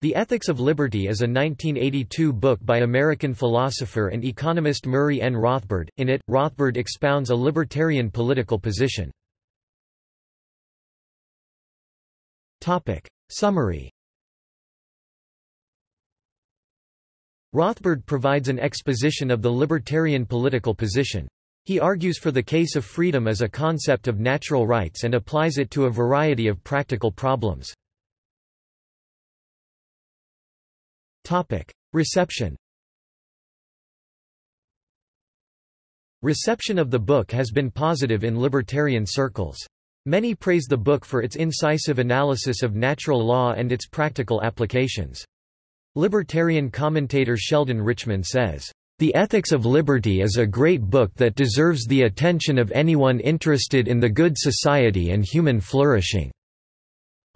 The Ethics of Liberty is a 1982 book by American philosopher and economist Murray N. Rothbard. In it, Rothbard expounds a libertarian political position. Topic. Summary Rothbard provides an exposition of the libertarian political position. He argues for the case of freedom as a concept of natural rights and applies it to a variety of practical problems. Reception Reception of the book has been positive in libertarian circles. Many praise the book for its incisive analysis of natural law and its practical applications. Libertarian commentator Sheldon Richman says, "...the Ethics of Liberty is a great book that deserves the attention of anyone interested in the good society and human flourishing."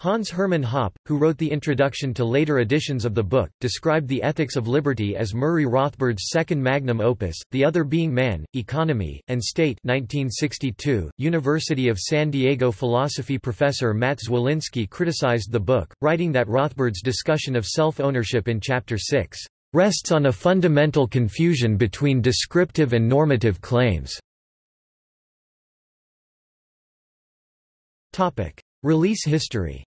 Hans Hermann Hoppe, who wrote the introduction to later editions of the book, described the ethics of liberty as Murray Rothbard's second magnum opus, the other being Man, Economy, and State 1962. University of San Diego philosophy professor Matt Zwolinski criticized the book, writing that Rothbard's discussion of self-ownership in Chapter 6 rests on a fundamental confusion between descriptive and normative claims. Release history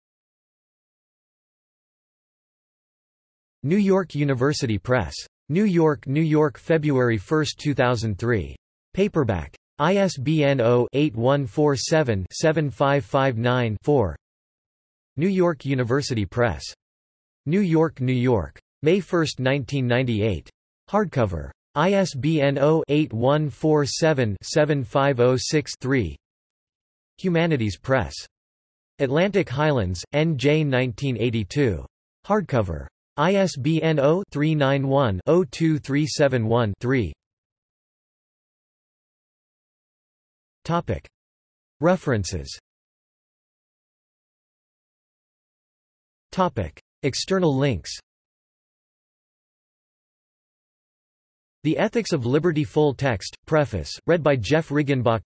New York University Press. New York, New York February 1, 2003. Paperback. ISBN 0-8147-7559-4 New York University Press. New York, New York. May 1, 1998. Hardcover. ISBN 0-8147-75063 Humanities Press. Atlantic Highlands, N.J. 1982. Hardcover. ISBN 0-391-02371-3 References. External links. The Ethics of Liberty Full text, preface, read by Jeff Riggenbach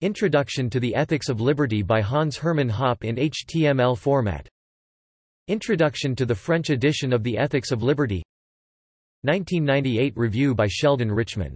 Introduction to the Ethics of Liberty by Hans Hermann Hoppe in HTML format Introduction to the French edition of The Ethics of Liberty. 1998 review by Sheldon Richman